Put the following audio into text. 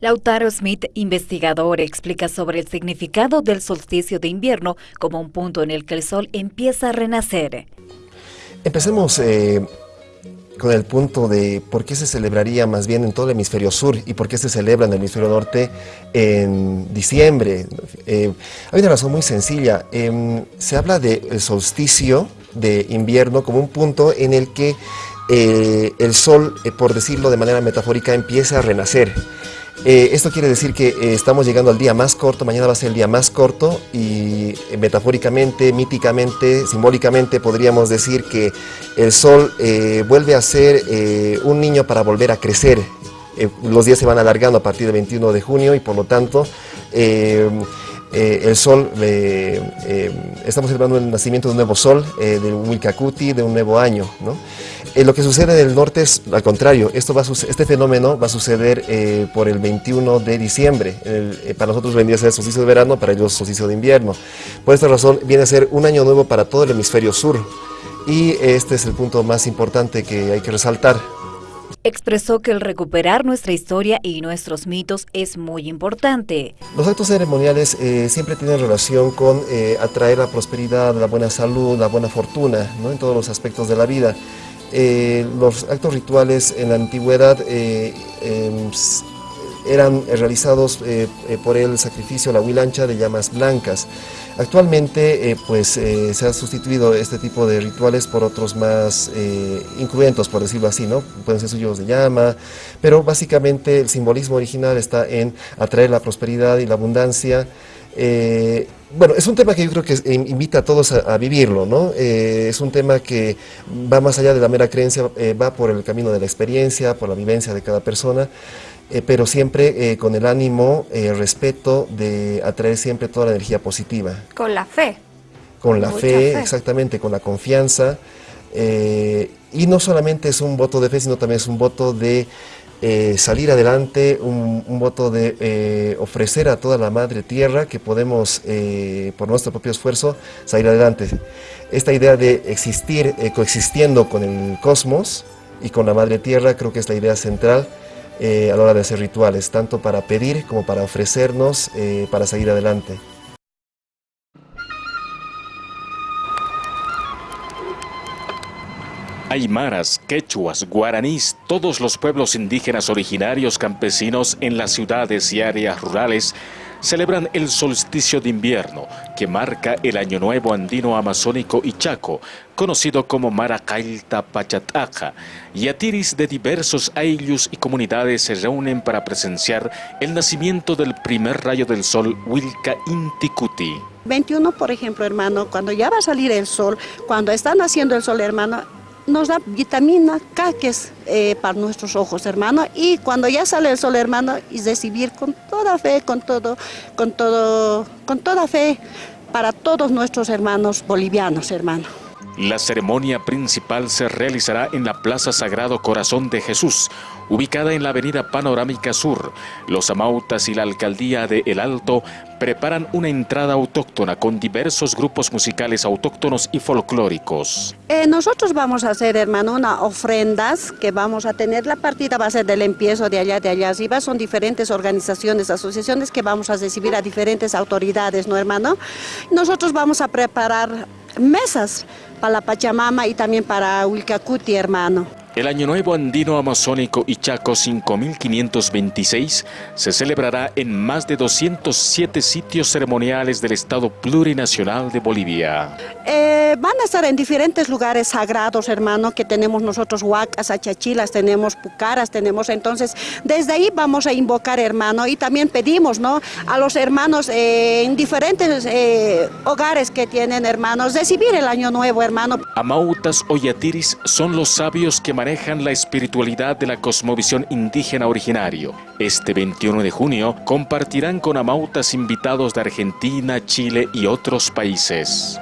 Lautaro Smith, investigador, explica sobre el significado del solsticio de invierno como un punto en el que el sol empieza a renacer. Empecemos eh, con el punto de por qué se celebraría más bien en todo el hemisferio sur y por qué se celebra en el hemisferio norte en diciembre. Eh, hay una razón muy sencilla. Em, se habla del solsticio de invierno como un punto en el que eh, el sol, por decirlo de manera metafórica, empieza a renacer. Eh, esto quiere decir que eh, estamos llegando al día más corto, mañana va a ser el día más corto y eh, metafóricamente, míticamente, simbólicamente podríamos decir que el sol vuelve a ser un niño para volver a crecer. los días se van alargando a partir del 21 de junio y por lo tanto el sol, estamos celebrando el nacimiento de un nuevo sol, de un Wilcacuti, de un nuevo año. ¿no? Eh, lo que sucede en el norte es al contrario, esto va este fenómeno va a suceder eh, por el 21 de diciembre. Eh, para nosotros vendría a ser solsticio de verano, para ellos solsticio de invierno. Por esta razón viene a ser un año nuevo para todo el hemisferio sur. Y este es el punto más importante que hay que resaltar. Expresó que el recuperar nuestra historia y nuestros mitos es muy importante. Los actos ceremoniales siempre tienen relación con atraer la prosperidad, la buena salud, la buena fortuna ¿no? en todos los aspectos de la vida. Eh, los actos rituales en la antigüedad eh, em, eran realizados eh, por el sacrificio, la huilancha de llamas blancas. Actualmente pues se ha sustituido este tipo de rituales por otros más incruentos, por decirlo así, ¿no? Pueden ser suyos de llama, pero básicamente el simbolismo original está en atraer la prosperidad y la abundancia, eh, bueno, es un tema que yo creo que invita a todos a, vivirlo, ¿no? Eh, es un tema que va más allá de la mera creencia, eh, va por el camino de la experiencia, por la vivencia de cada persona, pero siempre con el ánimo, el respeto de atraer siempre toda la energía positiva. Con la fe. Con la fe, exactamente, con la confianza. y no solamente es un voto de fe, sino también es un voto de eh, salir adelante, un, voto de eh, ofrecer a toda la madre tierra que podemos, eh, por nuestro propio esfuerzo, salir adelante. Esta idea de existir coexistiendo con el cosmos y con la madre tierra creo que es la idea central a la hora de hacer rituales, tanto para pedir como para ofrecernos para salir adelante. Aymaras, quechuas, guaraníes, todos los pueblos indígenas originarios campesinos en las ciudades y áreas rurales celebran el solsticio de invierno, que marca el Año Nuevo Andino Amazónico y Chaco, conocido como Maracailta Pachataja, y atiris de diversos ayllus y comunidades se reúnen para presenciar el nacimiento del primer rayo del sol Wilca Inticuti. 21, por ejemplo, hermano, cuando ya va a salir el sol, cuando está naciendo el sol, hermano, nos da vitamina K, eh, para nuestros ojos, hermano, y cuando ya sale el sol, hermano, y recibir con toda fe, con todo, con todo, con toda fe para todos nuestros hermanos bolivianos, hermano. La ceremonia principal se realizará en la Plaza Sagrado Corazón de Jesús, ubicada en la Avenida Panorámica Sur. Los amautas y la Alcaldía de El Alto preparan una entrada autóctona con diversos grupos musicales autóctonos y folclóricos. Eh, nosotros vamos a hacer, hermano, unas ofrendas que vamos a tener. La partida va a ser del empiezo de allá, de allá arriba. Son diferentes organizaciones, asociaciones que vamos a recibir a diferentes autoridades, ¿no, hermano? Nosotros vamos a preparar mesas para la Pachamama y también para Wilcacuti, hermano. El Año Nuevo Andino Amazónico Ichaco 5526 se celebrará en más de 207 sitios ceremoniales del Estado Plurinacional de Bolivia. Eh, van a estar en diferentes lugares sagrados, hermano, que tenemos nosotros huacas, achachilas, tenemos pucaras, tenemos entonces, desde ahí vamos a invocar, hermano, y también pedimos, ¿no?, a los hermanos eh, en diferentes eh, hogares que tienen, hermanos, recibir el Año Nuevo, hermano. Amautas o yatiris son los sabios que manejan manejan la espiritualidad de la cosmovisión indígena originario. Este 21 de junio compartirán con amautas invitados de Argentina, Chile y otros países.